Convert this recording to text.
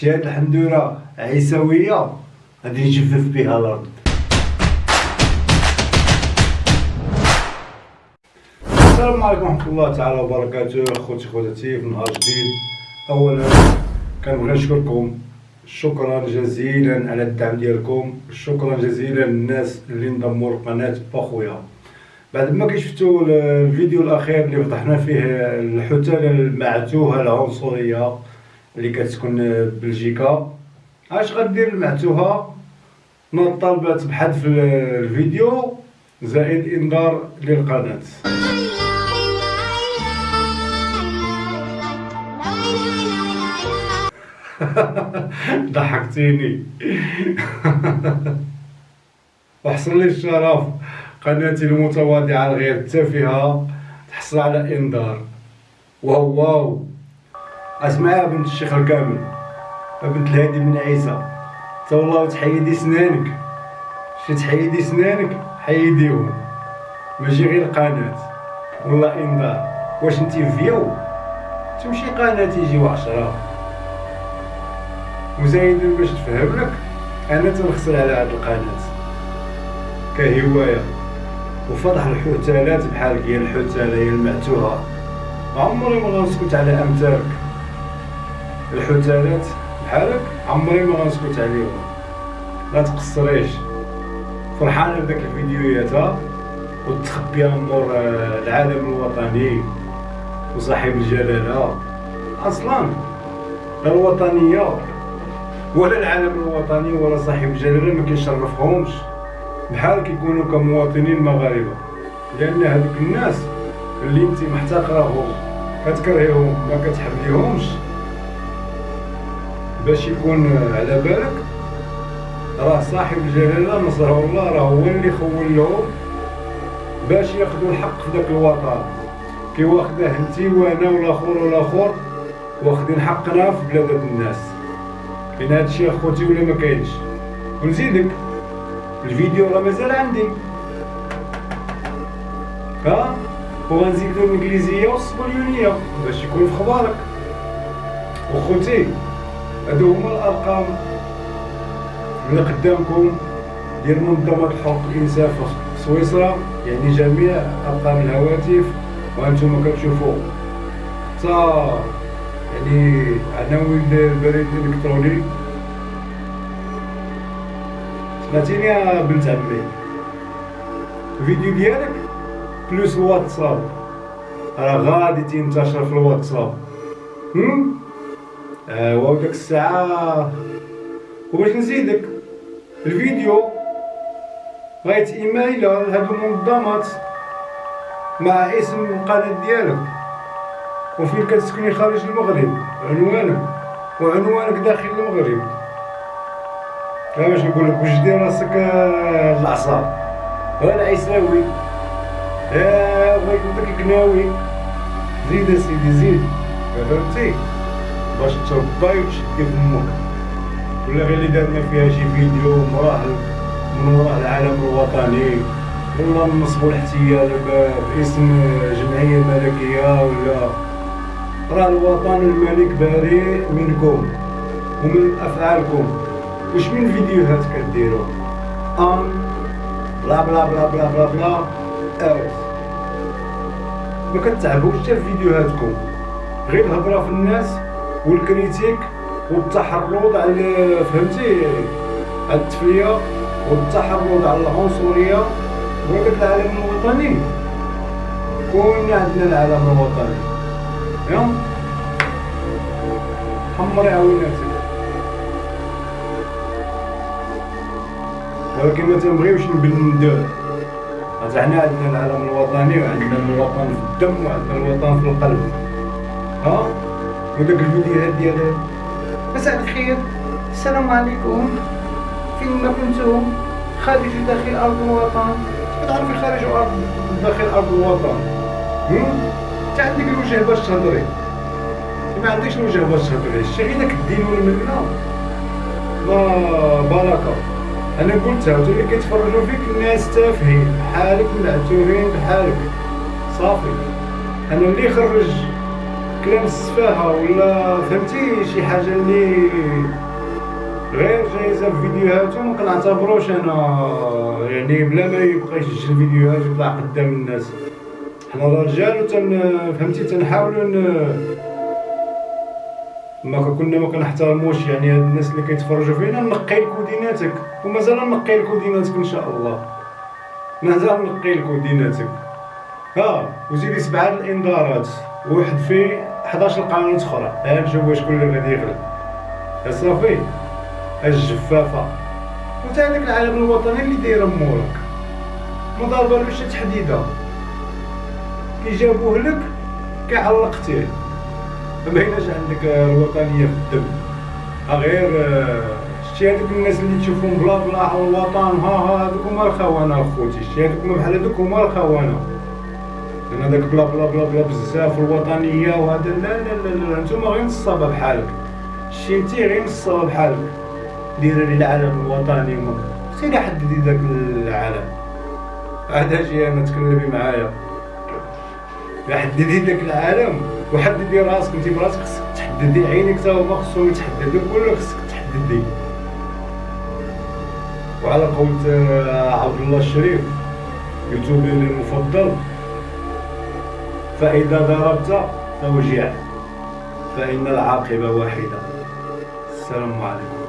شتي هاد الحندوره عيسوية. غادي يجفف بها الأرض. السلام عليكم ورحمة الله تعالى وبركاته خوتي خواتاتي في نهار جديد. اولا كنبغي نشكركم شكرا جزيلا على الدعم ديالكم. شكرا جزيلا للناس اللي انضموا لقناه بخويا بعد ما كشفتوا الفيديو الأخير اللي فضحنا فيه الحتاله المعتوهة العنصرية اللي كتكون بلجيكا. اش غدير المعتوهه نوض طالبات بحذف الفيديو. زائد إنذار للقناة. ضحكتيني. وحصل لي الشرف. قناتي المتواضعة الغير التافهة تحصل على إنذار. واو واو. اسمعها بنت الشيخ الكامل بنت الهادي بن عيسى تا والله تحيدي سنانك شي تحيدي سنانك حيديهم ماشي غير قناة والله انذار واش انتي فيو تمشي قناة يجيو عشرة وزايد باش تفهم لك أنا تنخسر على هاد القناة كهواية وفضح الحتالات بحال هي الحتالة هي المعتوهة عمري ما غنسكت على امثالك الحتالات بحالك عمري ما غنسكت عليهم. لا تقصريش. فرحانة بداك الفيديوهات وتخبيها نور العالم الوطني وصاحب الجلالة. أصلا لا الوطنية ولا العالم الوطني ولا صاحب الجلالة ما كيشرفهمش. بحال كيكونوا كمواطنين مغاربه لأن هذوك الناس اللي انت محتقرهم كتكرهيهم ما كتحبليهمش باش يكون على بالك. راه صاحب الجلالة نصره الله راه هو اللي خول لهم باش ياخذوا الحق في ذاك الوطن. كي واخده انت وأنا والآخر والآخر واخدين حقنا في بلاد الناس. كاين هادشي أخوتي ولا ما كاينش؟ ونزيدك. الفيديو راه مازال عندي. ها؟ وغنزيدو الإنجليزية والصبليونيه باش يكون في خبارك وخوتي هادو هما الأرقام. اللي قدامكم ديال منظمة حقوق الانسان في سويسرا يعني جميع أرقام الهواتف. وأنتم كتشوفوا حتى يعني عناوين البريد الإلكتروني. سمعتيني يا بنت عمي؟ الفيديو ديالك بلوس الواتساب. راه غادي تنتشر في الواتساب. هم؟ ايوا ديك الساعة وباش نزيدك. الفيديو بغيت إيميل لهاد المنظمات مع اسم القناة ديالك. وفين كتسكني خارج المغرب عنوانك وعنوانك داخل المغرب. باش نقول لك واش دير راسك العصا أنا عيساوي. يا بغيت داك القناوي زيد اسيدي زيد. فهمتي؟ باش ترباي وتشدي فمك ولا غير اللي دارنا فيها شي فيديو مراحل من وراء العالم الوطني. ولا نصبوا الاحتيال باسم جمعية ملكية ولا؟ راه الوطن الملك بريء منكم ومن أفعالكم. واش من فيديوهات كديروا أم بلا بلا بلا بلا بلا بلا out ما كتعبوش حتى في فيديوهاتكم. غير الهضرة في الناس والكريتيك والتحرض على فهمتي؟ على التفليه والتحرض على العنصرية. وهذاك العالم الوطني. كون عندنا العالم الوطني. يا حمر عاوناتك ولكن ما تنبغيوش نبندو حنا عندنا العالم الوطني وعندنا الوطن في الدم وعندنا الوطن في القلب. ها؟ وداك الفيديوهات ديال مساء الخير. السلام عليكم. فين ما كنتم خارج وداخل أرض الوطن. تعرفي خارج ارض داخل أرض الوطن. انت عندك الوجه باش تهضري. ما عندكش الوجه باش تهضري. غير داك الدين والملة. لا بركه أنا قلتها وانتو اللي كيتفرجوا فيك الناس تافهين. بحالك معتوهين بحالك. صافي. أنا اللي خرج كلام السفاهه ولا فهمتي شي حاجة اللي في فيديوهاتو ما كنعتبروش أنا يعني بلا ما يبقى يسجل فيديوهات ويطلع قدام الناس. حنا الرجال وتن فهمتي تنحاولوا. ما كنا ما كنحترموش يعني هاد الناس اللي كيتفرجوا فينا نقي كوديناتك ومازال نقي كوديناتك إن شاء الله. مازال نقي كوديناتك ها وزيدي سبعه الإنذارات وواحد فيه 11 قانون أخرى ها نشوفوا شكون اللي غادي يغلب. صافي. الجفافة. وتا هذاك العالم الوطني اللي دايره موراك ما ضاربه شي تحديدة. كي جابوه لك كيعلقتيه ما بيناش عندك الوطنية في الدم. غير شتي هذوك الناس اللي تشوفهم بلا بلا الوطن ها ها هذوك هما الخونه أخوتي. شتي هذوك بحال هذوك هما الخونه لأن هذاك بلا بلا بلا بلا بزاف الوطنية وهذا لا لا لا لا نتوما غير نصابه بحالك. شتي غير نصابه بحالك. دير العالم الوطني سيري حددي ذاك العالم. عاد أجي أنا تكلمي معايا. حددي ذاك العالم. وحددي راسك انت براسك خصك تحددي عينك تا هما خصهم يتحددوا كل خصك تحددي. وعلى قول عبد الله الشريف يوتيوبي المفضل. فإذا ضربت فوجع فإن العاقبة واحدة. السلام عليكم.